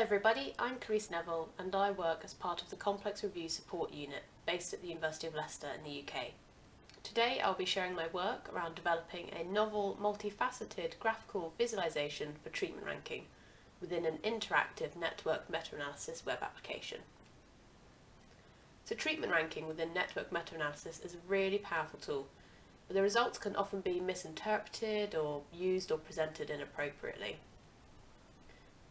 Hello everybody, I'm Clareece Nevill and I work as part of the Complex Review Support Unit based at the University of Leicester in the UK. Today I'll be sharing my work around developing a novel, multifaceted graphical visualization for treatment ranking within an interactive network meta-analysis web application. So treatment ranking within network meta-analysis is a really powerful tool, but the results can often be misinterpreted or used or presented inappropriately.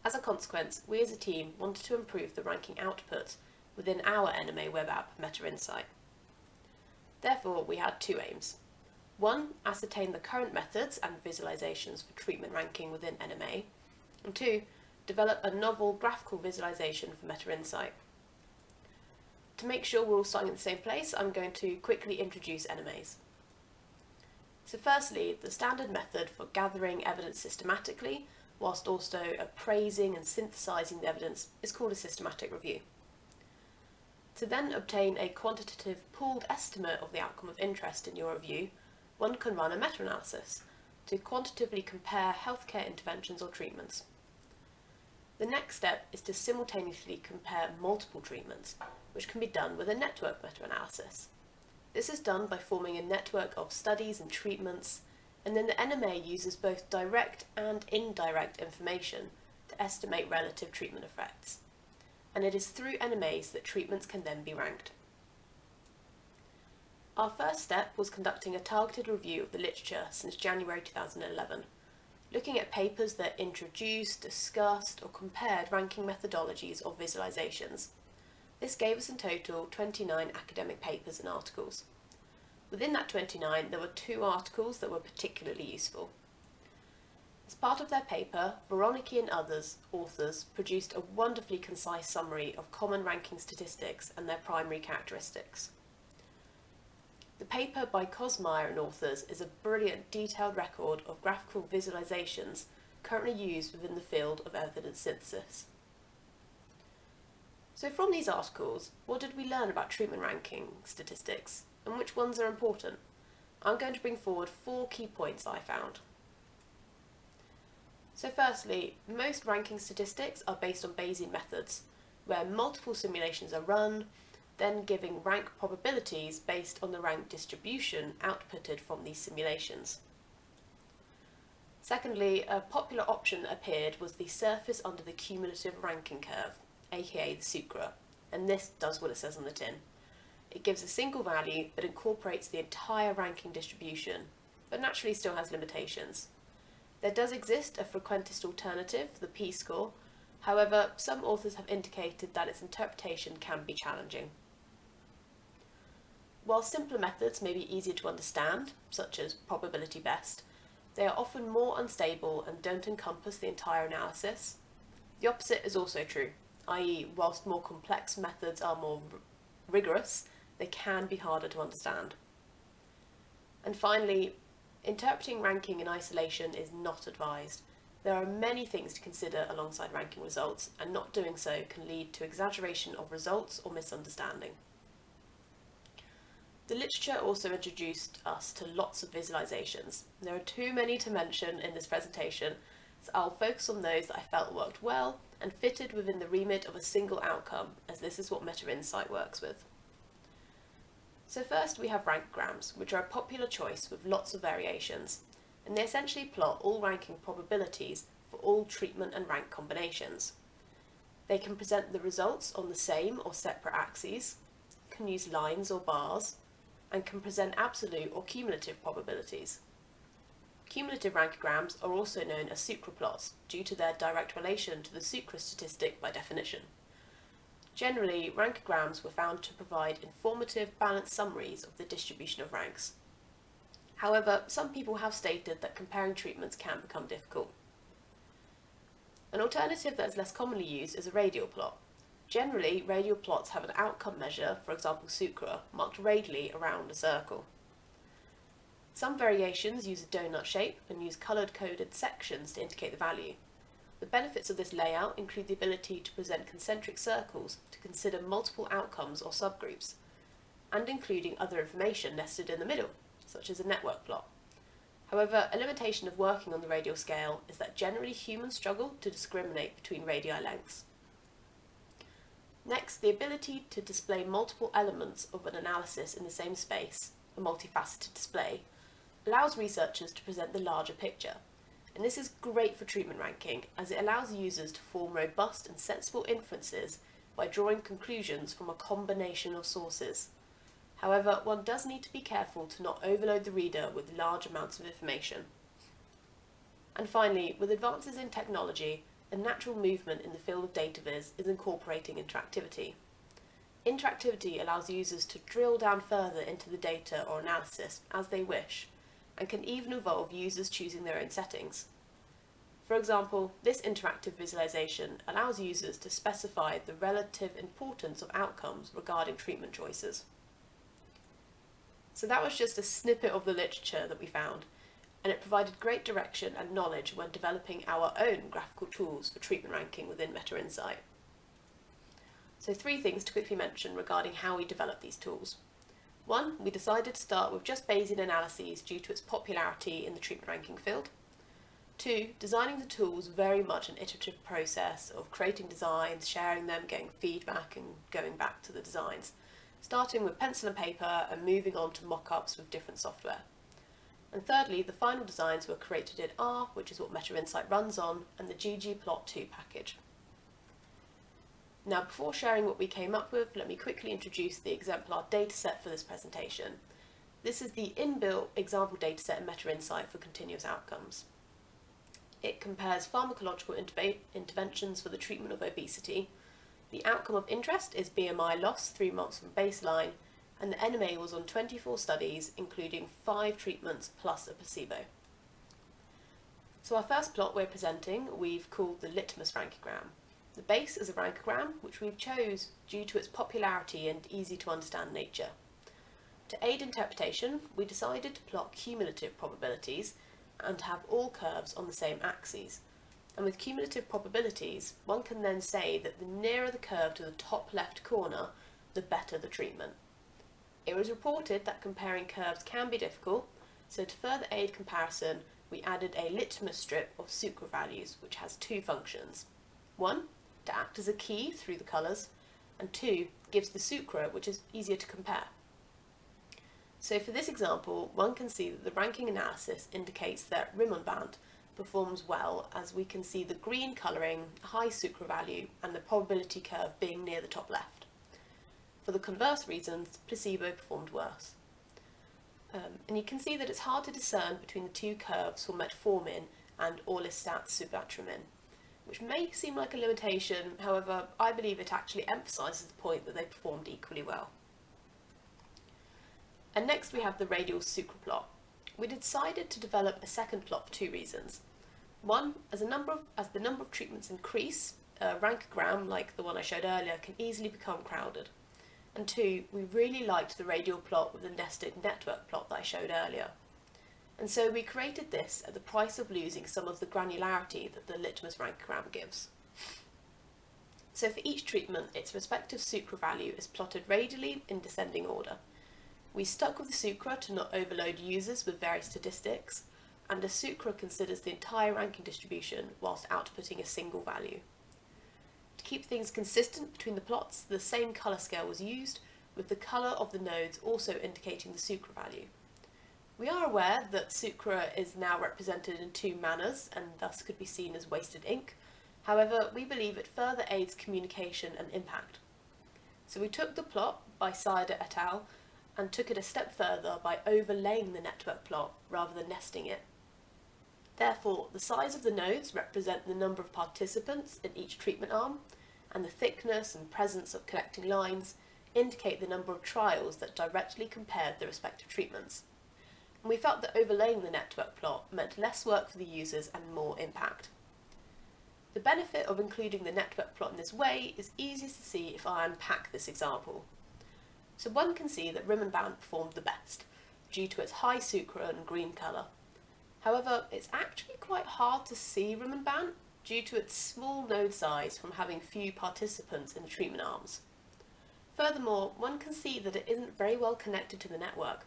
As a consequence, we as a team wanted to improve the ranking output within our NMA web app MetaInsight. Therefore, we had two aims. One, ascertain the current methods and visualizations for treatment ranking within NMA, and two, develop a novel graphical visualization for MetaInsight. To make sure we're all starting at the same place, I'm going to quickly introduce NMAs. So firstly, the standard method for gathering evidence systematically whilst also appraising and synthesising the evidence is called a systematic review. To then obtain a quantitative pooled estimate of the outcome of interest in your review, one can run a meta-analysis to quantitatively compare healthcare interventions or treatments. The next step is to simultaneously compare multiple treatments, which can be done with a network meta-analysis. This is done by forming a network of studies and treatments and then the NMA uses both direct and indirect information to estimate relative treatment effects. And it is through NMAs that treatments can then be ranked. Our first step was conducting a targeted review of the literature since January 2011, looking at papers that introduced, discussed or compared ranking methodologies or visualizations. This gave us in total 29 academic papers and articles. Within that 29, there were two articles that were particularly useful. As part of their paper, Veroniki and others authors produced a wonderfully concise summary of common ranking statistics and their primary characteristics. The paper by Kossmeier and authors is a brilliant detailed record of graphical visualizations currently used within the field of evidence synthesis. So from these articles, what did we learn about treatment ranking statistics and which ones are important. I'm going to bring forward four key points I found. So firstly, most ranking statistics are based on Bayesian methods, where multiple simulations are run, then giving rank probabilities based on the rank distribution outputted from these simulations. Secondly, a popular option that appeared was the surface under the cumulative ranking curve, aka the SUCRA, and this does what it says on the tin. It gives a single value but incorporates the entire ranking distribution, but naturally still has limitations. There does exist a frequentist alternative, the p-score, however some authors have indicated that its interpretation can be challenging. While simpler methods may be easier to understand, such as probability best, they are often more unstable and don't encompass the entire analysis. The opposite is also true, i.e. whilst more complex methods are more rigorous, they can be harder to understand. And finally, interpreting ranking in isolation is not advised. There are many things to consider alongside ranking results, and not doing so can lead to exaggeration of results or misunderstanding. The literature also introduced us to lots of visualizations. There are too many to mention in this presentation, so I'll focus on those that I felt worked well and fitted within the remit of a single outcome, as this is what MetaInsight works with. So first we have rankograms, which are a popular choice with lots of variations, and they essentially plot all ranking probabilities for all treatment and rank combinations. They can present the results on the same or separate axes, can use lines or bars, and can present absolute or cumulative probabilities. Cumulative rankograms are also known as sucraplots due to their direct relation to the sucra statistic by definition. Generally, rankograms were found to provide informative, balanced summaries of the distribution of ranks. However, some people have stated that comparing treatments can become difficult. An alternative that is less commonly used is a radial plot. Generally, radial plots have an outcome measure, for example sucra, marked radially around a circle. Some variations use a donut shape and use coloured coded sections to indicate the value. The benefits of this layout include the ability to present concentric circles to consider multiple outcomes or subgroups, and including other information nested in the middle, such as a network plot. However, a limitation of working on the radial scale is that generally humans struggle to discriminate between radii lengths. Next, the ability to display multiple elements of an analysis in the same space, a multifaceted display, allows researchers to present the larger picture. And this is great for treatment ranking as it allows users to form robust and sensible inferences by drawing conclusions from a combination of sources. However, one does need to be careful to not overload the reader with large amounts of information. And finally, with advances in technology, a natural movement in the field of data viz is incorporating interactivity. Interactivity allows users to drill down further into the data or analysis as they wish, and can even involve users choosing their own settings. For example, this interactive visualization allows users to specify the relative importance of outcomes regarding treatment choices. So that was just a snippet of the literature that we found, and it provided great direction and knowledge when developing our own graphical tools for treatment ranking within MetaInsight. So three things to quickly mention regarding how we develop these tools. One, we decided to start with just Bayesian analyses due to its popularity in the treatment ranking field. Two, designing the tools very much an iterative process of creating designs, sharing them, getting feedback and going back to the designs, starting with pencil and paper and moving on to mock-ups with different software. And thirdly, the final designs were created in R, which is what MetaInsight runs on, and the ggplot2 package. Now, before sharing what we came up with, let me quickly introduce the exemplar dataset for this presentation. This is the inbuilt example dataset in MetaInsight for continuous outcomes. It compares pharmacological interventions for the treatment of obesity. The outcome of interest is BMI loss three months from baseline, and the NMA was on 24 studies, including five treatments plus a placebo. So our first plot we're presenting, we've called the litmus rankogram. The base is a rankogram, which we've chose due to its popularity and easy to understand nature. To aid interpretation, we decided to plot cumulative probabilities and have all curves on the same axes. And with cumulative probabilities, one can then say that the nearer the curve to the top left corner, the better the treatment. It was reported that comparing curves can be difficult, so to further aid comparison, we added a litmus strip of sucra values, which has two functions. One, to act as a key through the colours, and two, gives the sucra, which is easier to compare. So for this example, one can see that the ranking analysis indicates that rimonabant performs well as we can see the green colouring, high sucra value, and the probability curve being near the top left. For the converse reasons, placebo performed worse. Um, and you can see that it's hard to discern between the two curves for metformin and orlistat sumatriptan, which may seem like a limitation, however, I believe it actually emphasises the point that they performed equally well. And next we have the radial sucra plot. We decided to develop a second plot for two reasons. One, as, of, as the number of treatments increase, a rankogram like the one I showed earlier can easily become crowded and two, we really liked the radial plot with the nested network plot that I showed earlier. And so we created this at the price of losing some of the granularity that the litmus rankogram gives. So for each treatment, its respective sucra value is plotted radially in descending order. We stuck with the sucra to not overload users with various statistics, and a sucra considers the entire ranking distribution whilst outputting a single value. To keep things consistent between the plots, the same colour scale was used, with the colour of the nodes also indicating the sucra value. We are aware that sucra is now represented in two manners and thus could be seen as wasted ink. However, we believe it further aids communication and impact. So we took the plot by Sider et al. and took it a step further by overlaying the network plot rather than nesting it. Therefore, the size of the nodes represent the number of participants in each treatment arm, and the thickness and presence of connecting lines indicate the number of trials that directly compared the respective treatments. We felt that overlaying the network plot meant less work for the users and more impact. The benefit of including the network plot in this way is easiest to see if I unpack this example. So one can see that Rim and rimonabant performed the best, due to its high sucra and green colour. However, it's actually quite hard to see Rim and rimonabant due to its small node size from having few participants in the treatment arms. Furthermore, one can see that it isn't very well connected to the network.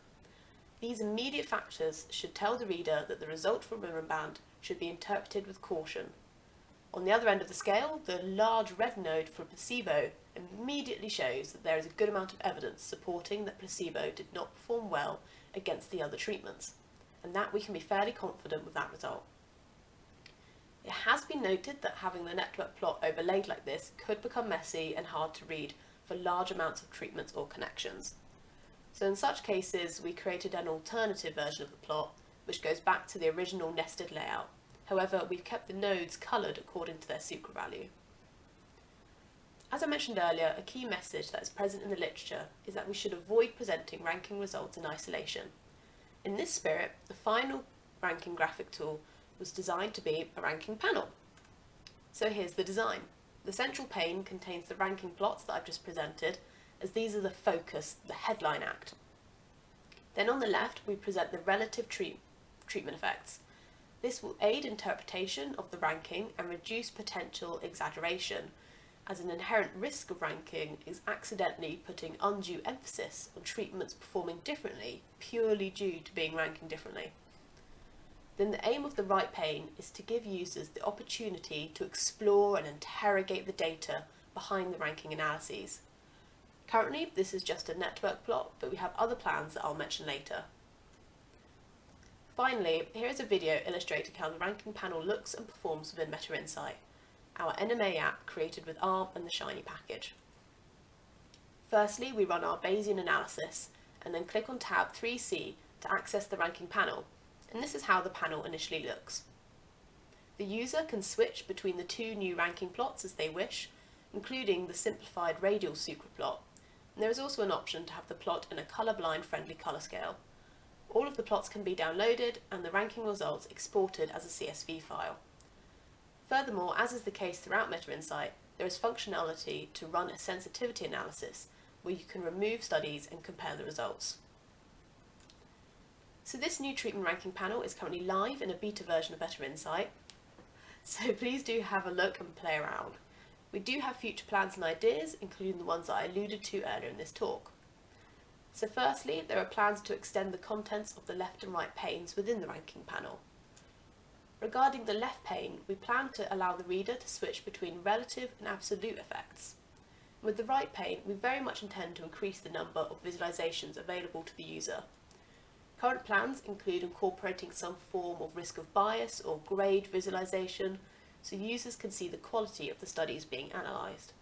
These immediate factors should tell the reader that the result from rimonabant should be interpreted with caution. On the other end of the scale, the large red node for placebo immediately shows that there is a good amount of evidence supporting that placebo did not perform well against the other treatments, and that we can be fairly confident with that result. It has been noted that having the network plot overlaid like this could become messy and hard to read for large amounts of treatments or connections. So in such cases, we created an alternative version of the plot, which goes back to the original nested layout. However, we've kept the nodes coloured according to their sucral value. As I mentioned earlier, a key message that is present in the literature is that we should avoid presenting ranking results in isolation. In this spirit, the final ranking graphic tool was designed to be a ranking panel. So here's the design. The central pane contains the ranking plots that I've just presented, as these are the focus, the headline act. Then on the left, we present the relative treat treatment effects. This will aid interpretation of the ranking and reduce potential exaggeration, as an inherent risk of ranking is accidentally putting undue emphasis on treatments performing differently purely due to being ranking differently. Then the aim of the right pane is to give users the opportunity to explore and interrogate the data behind the ranking analyses. Currently, this is just a network plot, but we have other plans that I'll mention later. Finally, here is a video illustrating how the ranking panel looks and performs within MetaInsight our NMA app created with ARM and the Shiny package. Firstly, we run our Bayesian analysis and then click on tab 3C to access the ranking panel, and this is how the panel initially looks. The user can switch between the two new ranking plots as they wish, including the simplified radial And there is also an option to have the plot in a colour-blind friendly colour scale. All of the plots can be downloaded and the ranking results exported as a CSV file. Furthermore, as is the case throughout MetaInsight, there is functionality to run a sensitivity analysis where you can remove studies and compare the results. So this new treatment ranking panel is currently live in a beta version of MetaInsight, so please do have a look and play around. We do have future plans and ideas, including the ones that I alluded to earlier in this talk. So firstly, there are plans to extend the contents of the left and right panes within the ranking panel. Regarding the left pane, we plan to allow the reader to switch between relative and absolute effects. With the right pane, we very much intend to increase the number of visualizations available to the user. Current plans include incorporating some form of risk of bias or grade visualization so users can see the quality of the studies being analysed.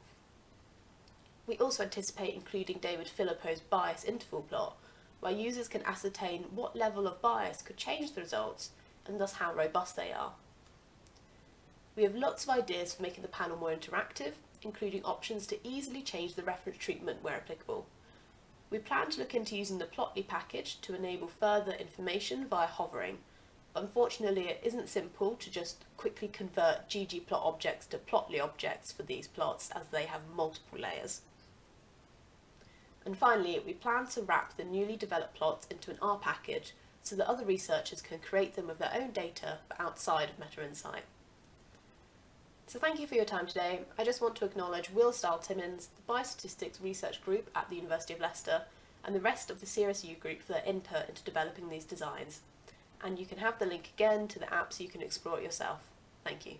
We also anticipate including David Phillippo's bias interval plot, where users can ascertain what level of bias could change the results and thus how robust they are. We have lots of ideas for making the panel more interactive, including options to easily change the reference treatment where applicable. We plan to look into using the Plotly package to enable further information via hovering. Unfortunately, it isn't simple to just quickly convert ggplot objects to Plotly objects for these plots as they have multiple layers. And finally, we plan to wrap the newly developed plots into an R package so that other researchers can create them with their own data but outside of MetaInsight. So thank you for your time today. I just want to acknowledge Will Stahl-Timmins, the Biostatistics Research Group at the University of Leicester, and the rest of the CRSU group for their input into developing these designs. And you can have the link again to the app so you can explore it yourself. Thank you.